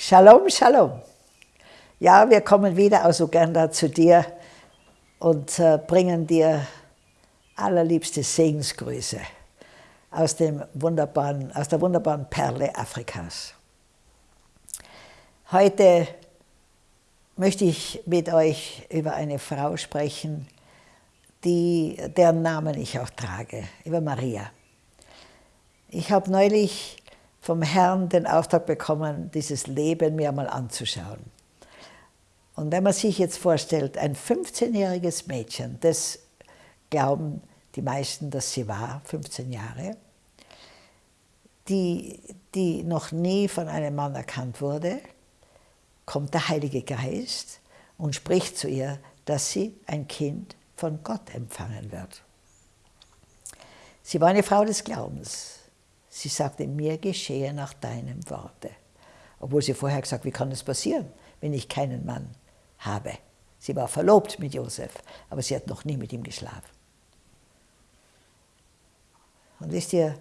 Shalom, Shalom. Ja, wir kommen wieder aus Uganda zu dir und äh, bringen dir allerliebste Segensgrüße aus, dem wunderbaren, aus der wunderbaren Perle Afrikas. Heute möchte ich mit euch über eine Frau sprechen, die, deren Namen ich auch trage, über Maria. Ich habe neulich vom Herrn den Auftrag bekommen, dieses Leben mir mal anzuschauen. Und wenn man sich jetzt vorstellt, ein 15-jähriges Mädchen, das glauben die meisten, dass sie war, 15 Jahre, die, die noch nie von einem Mann erkannt wurde, kommt der Heilige Geist und spricht zu ihr, dass sie ein Kind von Gott empfangen wird. Sie war eine Frau des Glaubens. Sie sagte, mir geschehe nach deinem Worte. Obwohl sie vorher gesagt wie kann das passieren, wenn ich keinen Mann habe. Sie war verlobt mit Josef, aber sie hat noch nie mit ihm geschlafen. Und wisst ihr,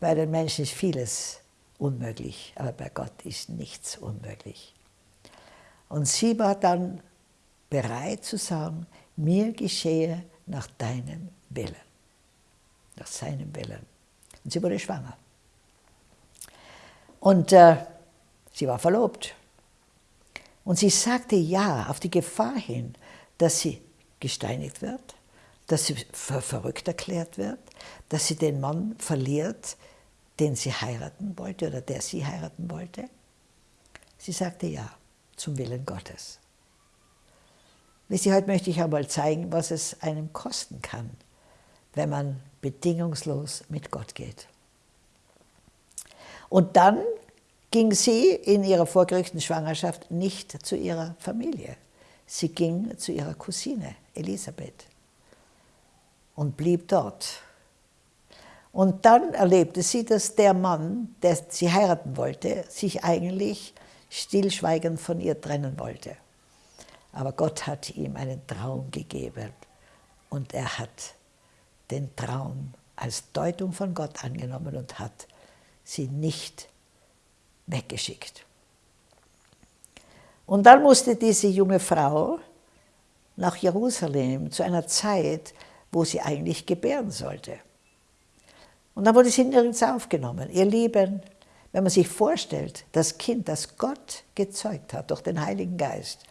bei den Menschen ist vieles unmöglich, aber bei Gott ist nichts unmöglich. Und sie war dann bereit zu sagen, mir geschehe nach deinem Willen, nach seinem Willen. Und sie wurde schwanger. Und äh, sie war verlobt. Und sie sagte ja auf die Gefahr hin, dass sie gesteinigt wird, dass sie für verrückt erklärt wird, dass sie den Mann verliert, den sie heiraten wollte oder der sie heiraten wollte. Sie sagte ja zum Willen Gottes. Wisst ihr, heute möchte ich einmal zeigen, was es einem kosten kann, wenn man bedingungslos mit Gott geht. Und dann ging sie in ihrer vorgerückten Schwangerschaft nicht zu ihrer Familie. Sie ging zu ihrer Cousine Elisabeth und blieb dort. Und dann erlebte sie, dass der Mann, der sie heiraten wollte, sich eigentlich stillschweigend von ihr trennen wollte. Aber Gott hat ihm einen Traum gegeben und er hat den Traum als Deutung von Gott angenommen und hat sie nicht weggeschickt. Und dann musste diese junge Frau nach Jerusalem zu einer Zeit, wo sie eigentlich gebären sollte. Und dann wurde sie nirgends aufgenommen. Ihr Lieben, wenn man sich vorstellt, das Kind, das Gott gezeugt hat durch den Heiligen Geist,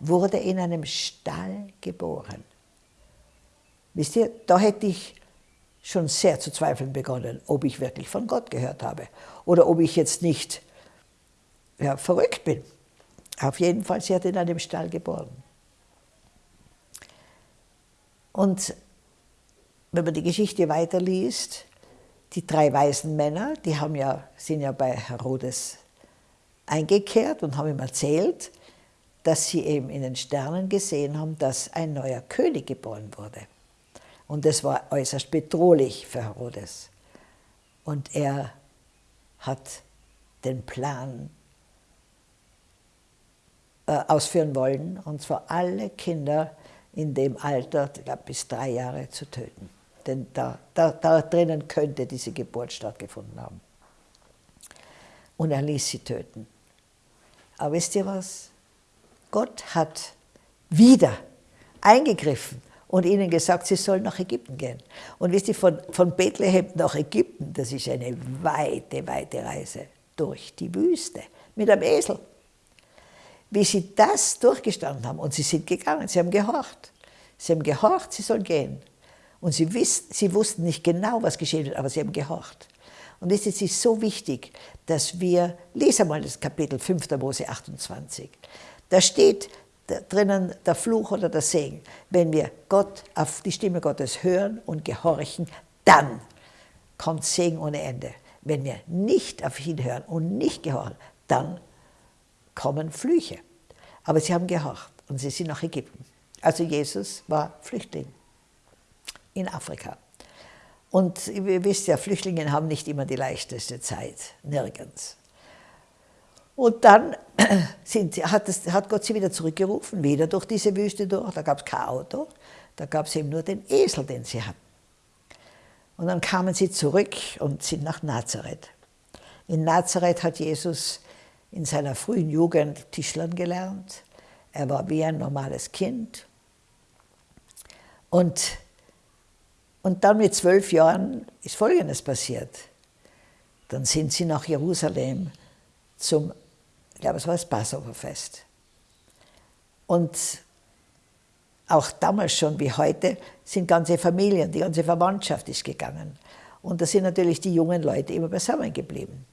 wurde in einem Stall geboren. Wisst ihr, da hätte ich schon sehr zu zweifeln begonnen, ob ich wirklich von Gott gehört habe oder ob ich jetzt nicht ja, verrückt bin. Auf jeden Fall, sie hat in einem Stall geboren. Und wenn man die Geschichte weiterliest, die drei weisen Männer, die haben ja, sind ja bei Herodes eingekehrt und haben ihm erzählt, dass sie eben in den Sternen gesehen haben, dass ein neuer König geboren wurde. Und das war äußerst bedrohlich für Herodes. Und er hat den Plan äh, ausführen wollen, und zwar alle Kinder in dem Alter, ich glaube bis drei Jahre, zu töten. Denn da, da, da drinnen könnte diese Geburt stattgefunden haben. Und er ließ sie töten. Aber wisst ihr was? Gott hat wieder eingegriffen und ihnen gesagt, sie sollen nach Ägypten gehen. Und wisst ihr, von, von Bethlehem nach Ägypten, das ist eine weite, weite Reise durch die Wüste mit einem Esel wie sie das durchgestanden haben. Und sie sind gegangen, sie haben gehorcht. Sie haben gehorcht, sie sollen gehen. Und sie, wiss, sie wussten nicht genau, was geschehen wird, aber sie haben gehorcht. Und es ist so wichtig, dass wir, lesen mal das Kapitel 5. Mose 28. Da steht drinnen der Fluch oder der Segen. Wenn wir Gott auf die Stimme Gottes hören und gehorchen, dann kommt Segen ohne Ende. Wenn wir nicht auf ihn hören und nicht gehorchen, dann kommen Flüche. Aber sie haben gehorcht und sie sind nach Ägypten. Also Jesus war Flüchtling in Afrika. Und ihr wisst ja, Flüchtlinge haben nicht immer die leichteste Zeit, nirgends. Und dann sind, hat, es, hat, Gott sie wieder zurückgerufen, wieder durch diese Wüste durch. Da gab es kein Auto, da gab es eben nur den Esel, den sie hatten. Und dann kamen sie zurück und sind nach Nazareth. In Nazareth hat Jesus in seiner frühen Jugend Tischlern gelernt. Er war wie ein normales Kind. Und, und dann mit zwölf Jahren ist Folgendes passiert. Dann sind sie nach Jerusalem zum, glaube, es war das Passoverfest. Und auch damals schon wie heute sind ganze Familien, die ganze Verwandtschaft ist gegangen. Und da sind natürlich die jungen Leute immer beisammen geblieben.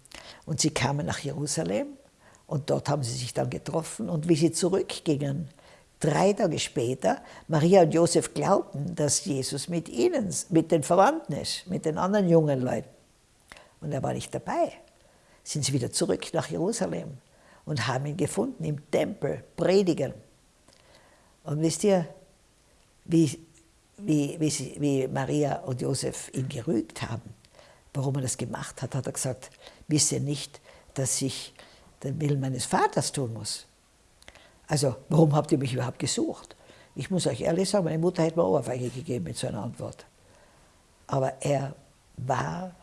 Und sie kamen nach Jerusalem und dort haben sie sich dann getroffen. Und wie sie zurückgingen, drei Tage später, Maria und Josef glaubten, dass Jesus mit ihnen, mit den Verwandten ist, mit den anderen jungen Leuten. Und er war nicht dabei. Sind sie wieder zurück nach Jerusalem und haben ihn gefunden im Tempel, predigen. Und wisst ihr, wie, wie, wie, sie, wie Maria und Josef ihn gerügt haben, warum er das gemacht hat, hat er gesagt, wisse nicht, dass ich den Willen meines Vaters tun muss. Also, warum habt ihr mich überhaupt gesucht? Ich muss euch ehrlich sagen, meine Mutter hätte mir Ohrfeige gegeben mit so einer Antwort. Aber er war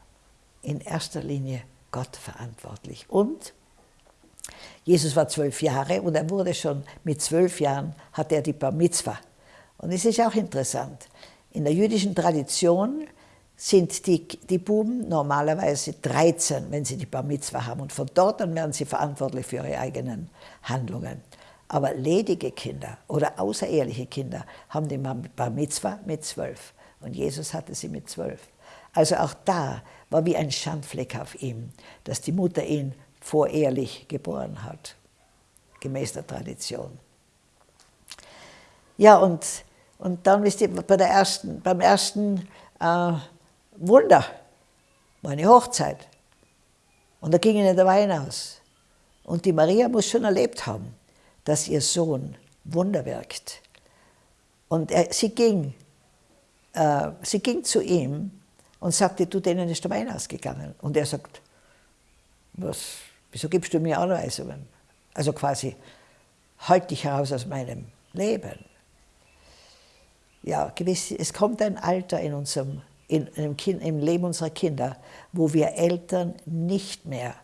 in erster Linie Gott verantwortlich. Und Jesus war zwölf Jahre und er wurde schon mit zwölf Jahren, hat er die Bar Mitzvah. Und es ist auch interessant. In der jüdischen Tradition sind die, die Buben normalerweise 13, wenn sie die Bar Mitzvah haben. Und von dort an werden sie verantwortlich für ihre eigenen Handlungen. Aber ledige Kinder oder außereheliche Kinder haben die Bar Mitzvah mit zwölf. Und Jesus hatte sie mit zwölf. Also auch da war wie ein Schandfleck auf ihm, dass die Mutter ihn vorehelich geboren hat, gemäß der Tradition. Ja, und, und dann wisst ihr, bei der ersten, beim ersten äh, Wunder war eine Hochzeit. Und da ging ihnen der Wein aus. Und die Maria muss schon erlebt haben, dass ihr Sohn Wunder wirkt. Und er, sie, ging, äh, sie ging zu ihm und sagte, du, denen ist der Wein ausgegangen. Und er sagt, was, wieso gibst du mir Anweisungen? Also quasi, halt dich heraus aus meinem Leben. Ja, gewiss, es kommt ein Alter in unserem in, im, kind, im Leben unserer Kinder, wo wir Eltern nicht mehr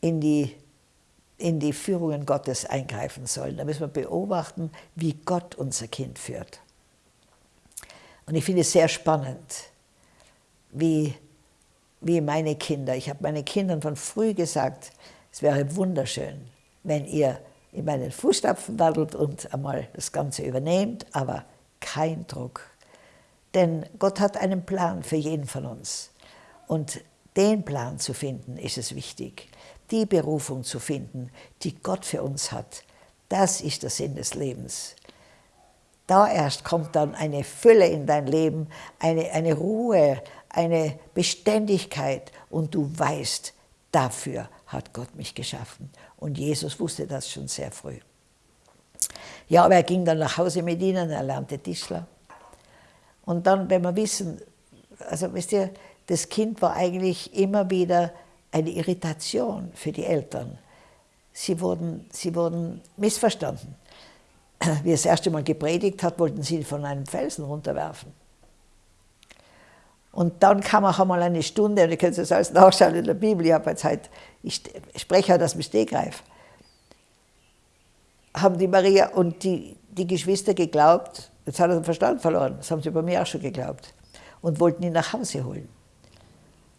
in die, in die Führungen Gottes eingreifen sollen. Da müssen wir beobachten, wie Gott unser Kind führt. Und ich finde es sehr spannend, wie, wie meine Kinder, ich habe meinen Kindern von früh gesagt, es wäre wunderschön, wenn ihr in meinen Fußstapfen wandelt und einmal das Ganze übernehmt, aber kein Druck. Denn Gott hat einen Plan für jeden von uns. Und den Plan zu finden, ist es wichtig. Die Berufung zu finden, die Gott für uns hat, das ist der Sinn des Lebens. Da erst kommt dann eine Fülle in dein Leben, eine, eine Ruhe, eine Beständigkeit und du weißt, dafür hat Gott mich geschaffen. Und Jesus wusste das schon sehr früh. Ja, aber er ging dann nach Hause mit ihnen, er lernte Tischler. Und dann, wenn wir wissen, also wisst ihr, das Kind war eigentlich immer wieder eine Irritation für die Eltern. Sie wurden, sie wurden missverstanden. Wie er das erste Mal gepredigt hat, wollten sie ihn von einem Felsen runterwerfen. Und dann kam auch einmal eine Stunde, und ihr könnt das alles nachschauen in der Bibel, ich, jetzt halt, ich spreche halt aus dem Stegreif, haben die Maria und die, die Geschwister geglaubt, jetzt hat er den Verstand verloren, das haben sie bei mir auch schon geglaubt, und wollten ihn nach Hause holen.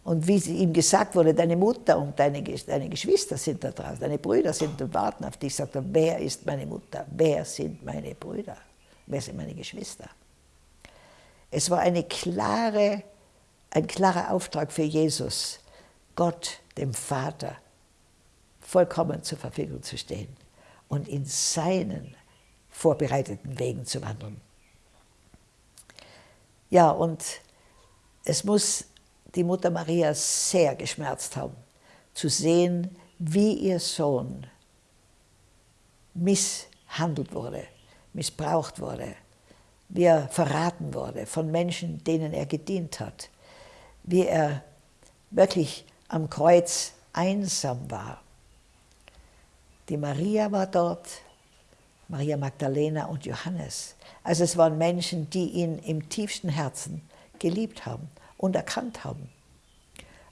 Und wie ihm gesagt wurde, deine Mutter und deine, deine Geschwister sind da draußen, deine Brüder sind und warten auf dich, sagt er, wer ist meine Mutter, wer sind meine Brüder, wer sind meine Geschwister? Es war eine klare ein klarer Auftrag für Jesus, Gott, dem Vater, vollkommen zur Verfügung zu stehen und in seinen vorbereiteten Wegen zu wandeln. Ja, und es muss die Mutter Maria sehr geschmerzt haben, zu sehen, wie ihr Sohn misshandelt wurde, missbraucht wurde, wie er verraten wurde von Menschen, denen er gedient hat, wie er wirklich am Kreuz einsam war. Die Maria war dort, Maria Magdalena und Johannes. Also es waren Menschen, die ihn im tiefsten Herzen geliebt haben und erkannt haben.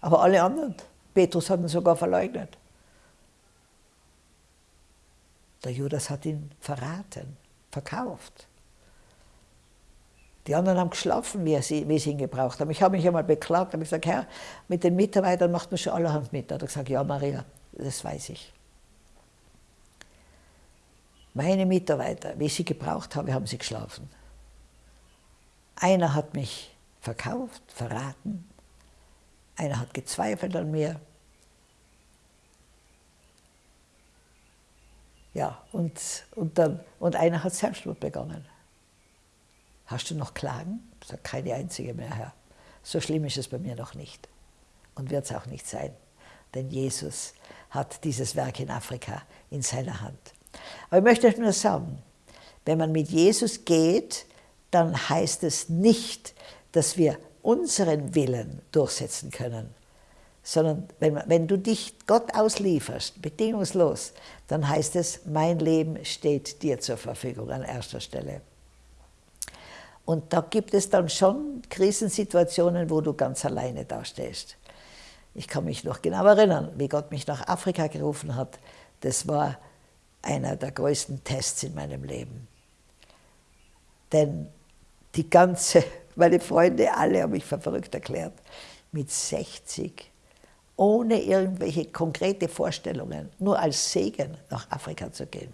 Aber alle anderen, Petrus hat ihn sogar verleugnet. Der Judas hat ihn verraten, verkauft. Die anderen haben geschlafen, wie sie, wie sie ihn gebraucht haben. Ich habe mich einmal beklagt, habe gesagt, Herr, mit den Mitarbeitern macht man schon allerhand mit. Da hat er gesagt, ja Maria, das weiß ich. Meine Mitarbeiter, wie ich sie gebraucht habe, haben sie geschlafen. Einer hat mich verkauft, verraten. Einer hat gezweifelt an mir. Ja, und, und, dann, und einer hat Selbstmord begangen. Hast du noch Klagen? Sage, keine einzige mehr, Herr. So schlimm ist es bei mir noch nicht. Und wird es auch nicht sein. Denn Jesus hat dieses Werk in Afrika in seiner Hand. Aber ich möchte euch nur sagen, wenn man mit Jesus geht, dann heißt es nicht, dass wir unseren Willen durchsetzen können, sondern wenn, wenn du dich Gott auslieferst, bedingungslos, dann heißt es, mein Leben steht dir zur Verfügung an erster Stelle. Und da gibt es dann schon Krisensituationen, wo du ganz alleine dastehst. Ich kann mich noch genau erinnern, wie Gott mich nach Afrika gerufen hat. Das war einer der größten Tests in meinem Leben. Denn die ganze, meine Freunde alle haben mich verrückt erklärt, mit 60, ohne irgendwelche konkrete Vorstellungen, nur als Segen nach Afrika zu gehen.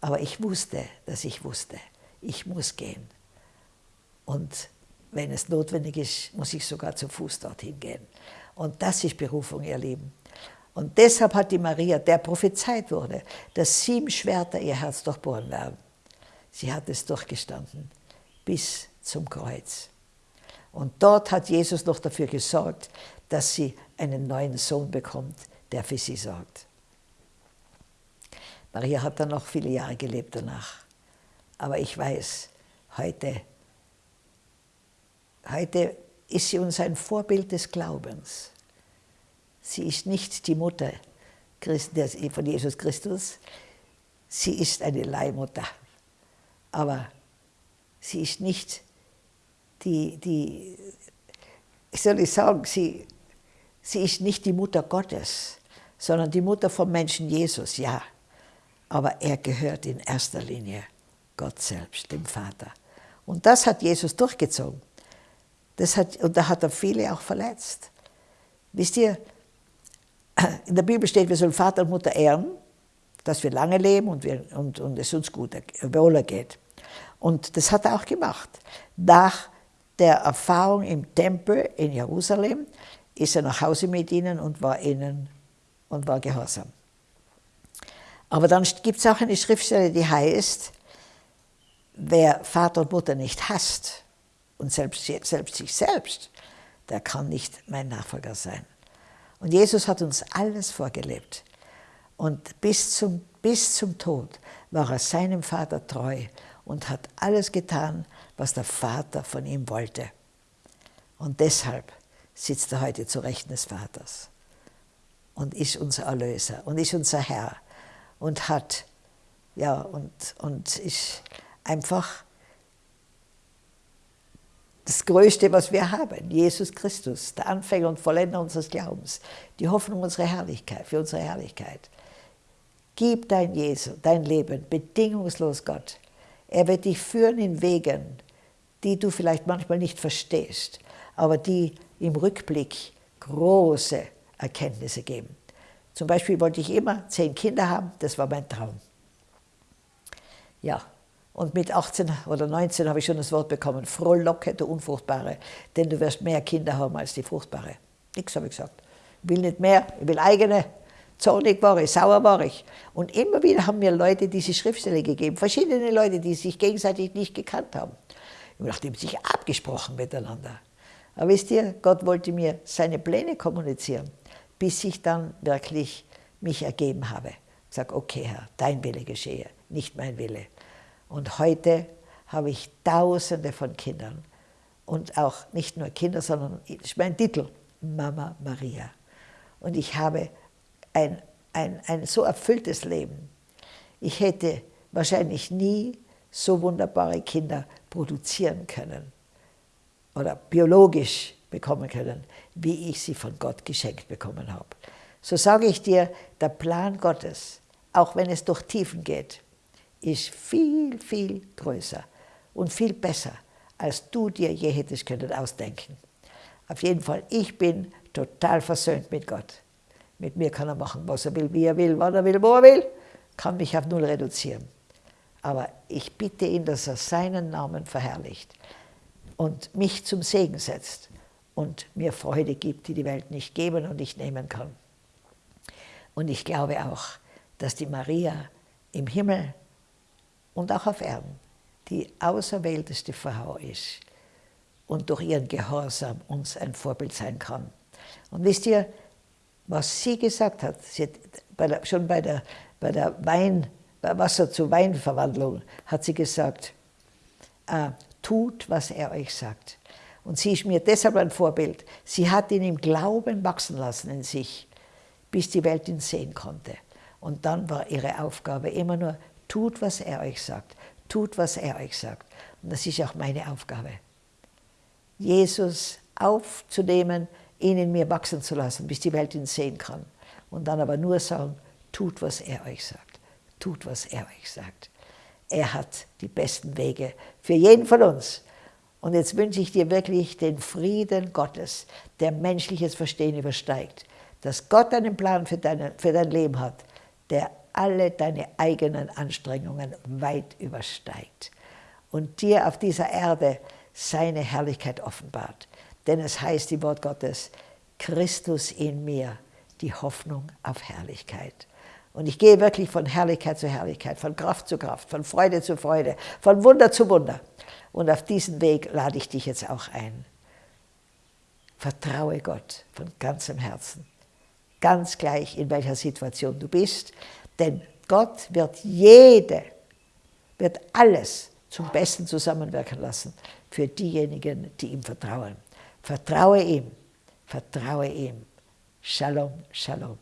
Aber ich wusste, dass ich wusste, ich muss gehen. Und wenn es notwendig ist, muss ich sogar zu Fuß dorthin gehen. Und das ist Berufung, ihr Lieben. Und deshalb hat die Maria, der prophezeit wurde, dass sieben Schwerter ihr Herz durchbohren werden. Sie hat es durchgestanden bis zum Kreuz. Und dort hat Jesus noch dafür gesorgt, dass sie einen neuen Sohn bekommt, der für sie sorgt. Maria hat dann noch viele Jahre gelebt danach. Aber ich weiß, heute Heute ist sie uns ein Vorbild des Glaubens. Sie ist nicht die Mutter von Jesus Christus, sie ist eine Leihmutter. Aber sie ist nicht die, die ich soll ich sagen, sie, sie ist nicht die Mutter Gottes, sondern die Mutter vom Menschen Jesus, ja. Aber er gehört in erster Linie Gott selbst, dem Vater. Und das hat Jesus durchgezogen. Das hat, und da hat er viele auch verletzt. Wisst ihr, in der Bibel steht, wir sollen Vater und Mutter ehren, dass wir lange leben und, wir, und, und es uns gut wohler geht. Und das hat er auch gemacht. Nach der Erfahrung im Tempel in Jerusalem ist er nach Hause mit ihnen und war ihnen und war gehorsam. Aber dann gibt es auch eine Schriftstelle, die heißt, wer Vater und Mutter nicht hasst, und selbst, selbst sich selbst, der kann nicht mein Nachfolger sein. Und Jesus hat uns alles vorgelebt. Und bis zum, bis zum Tod war er seinem Vater treu und hat alles getan, was der Vater von ihm wollte. Und deshalb sitzt er heute zu Rechten des Vaters und ist unser Erlöser und ist unser Herr und hat, ja, und, und ist einfach das Größte, was wir haben, Jesus Christus, der Anfänger und Vollender unseres Glaubens, die Hoffnung unserer Herrlichkeit, für unsere Herrlichkeit. Gib dein Jesu, dein Leben bedingungslos Gott. Er wird dich führen in Wegen, die du vielleicht manchmal nicht verstehst, aber die im Rückblick große Erkenntnisse geben. Zum Beispiel wollte ich immer zehn Kinder haben, das war mein Traum. Ja, und mit 18 oder 19 habe ich schon das Wort bekommen, frohlocke, du Unfruchtbare, denn du wirst mehr Kinder haben als die Fruchtbare. Nichts habe ich gesagt. Ich will nicht mehr, ich will eigene. Zornig war ich, sauer war ich. Und immer wieder haben mir Leute diese Schriftstelle gegeben, verschiedene Leute, die sich gegenseitig nicht gekannt haben. Nachdem sie sich abgesprochen miteinander. Aber wisst ihr, Gott wollte mir seine Pläne kommunizieren, bis ich dann wirklich mich ergeben habe. Ich sage, okay Herr, dein Wille geschehe, nicht mein Wille. Und heute habe ich Tausende von Kindern. Und auch nicht nur Kinder, sondern mein Titel, Mama Maria. Und ich habe ein, ein, ein so erfülltes Leben. Ich hätte wahrscheinlich nie so wunderbare Kinder produzieren können oder biologisch bekommen können, wie ich sie von Gott geschenkt bekommen habe. So sage ich dir, der Plan Gottes auch wenn es durch Tiefen geht, ist viel, viel größer und viel besser, als du dir je hättest können ausdenken. Auf jeden Fall, ich bin total versöhnt mit Gott. Mit mir kann er machen, was er will, wie er will, wann er will, wo er will, kann mich auf null reduzieren. Aber ich bitte ihn, dass er seinen Namen verherrlicht und mich zum Segen setzt und mir Freude gibt, die die Welt nicht geben und nicht nehmen kann. Und ich glaube auch, dass die Maria im Himmel und auch auf Erden die auserwählteste Frau ist und durch ihren Gehorsam uns ein Vorbild sein kann. Und wisst ihr, was sie gesagt hat, sie hat bei der, schon bei der, bei der Wein, bei Wasser zu Weinverwandlung, hat sie gesagt, äh, tut, was er euch sagt. Und sie ist mir deshalb ein Vorbild. Sie hat ihn im Glauben wachsen lassen in sich, bis die Welt ihn sehen konnte. Und dann war ihre Aufgabe immer nur, tut, was er euch sagt. Tut, was er euch sagt. Und das ist auch meine Aufgabe. Jesus aufzunehmen, ihn in mir wachsen zu lassen, bis die Welt ihn sehen kann. Und dann aber nur sagen, tut, was er euch sagt. Tut, was er euch sagt. Er hat die besten Wege für jeden von uns. Und jetzt wünsche ich dir wirklich den Frieden Gottes, der menschliches Verstehen übersteigt. Dass Gott einen Plan für, deine, für dein Leben hat, der alle deine eigenen Anstrengungen weit übersteigt. Und dir auf dieser Erde seine Herrlichkeit offenbart. Denn es heißt im Wort Gottes, Christus in mir, die Hoffnung auf Herrlichkeit. Und ich gehe wirklich von Herrlichkeit zu Herrlichkeit, von Kraft zu Kraft, von Freude zu Freude, von Wunder zu Wunder. Und auf diesen Weg lade ich dich jetzt auch ein. Vertraue Gott von ganzem Herzen, ganz gleich in welcher Situation du bist, denn Gott wird jede, wird alles zum Besten zusammenwirken lassen für diejenigen, die ihm vertrauen. Vertraue ihm, vertraue ihm. Shalom, Shalom.